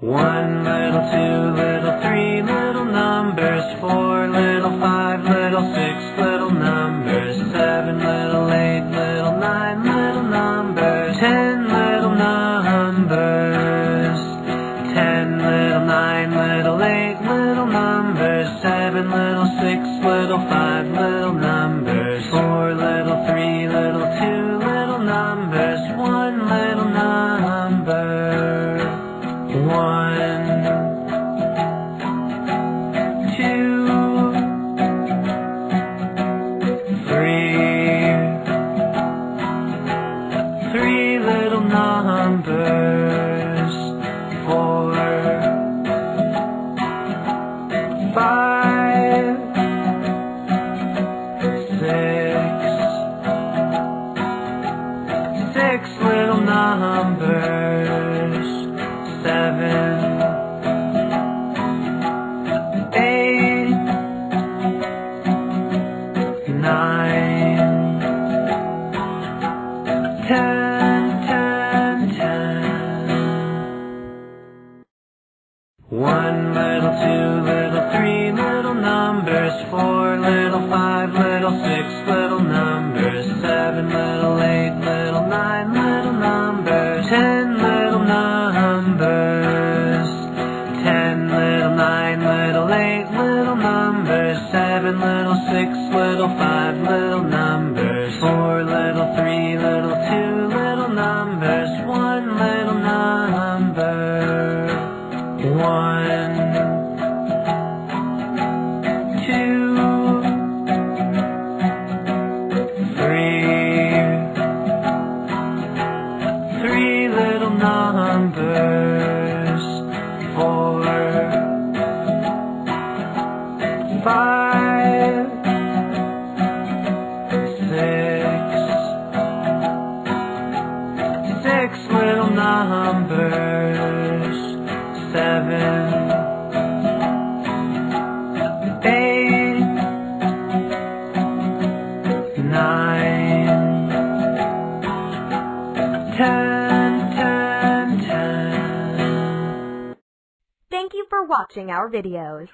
One little, two little, three little numbers, four little, five little, six little numbers, seven little, eight little, nine little numbers, ten little numbers, ten little, nine little, eight little numbers, seven little, six little, five little numbers, four little, One, two, three, three little numbers, four, five, six, six little numbers, seven, eight, nine, ten. One little, two little, three little numbers, four little, five little, six little numbers, seven little, eight seven little, six little, five little numbers, four little, three little, two little numbers, one little number. One, Thank you for watching our videos.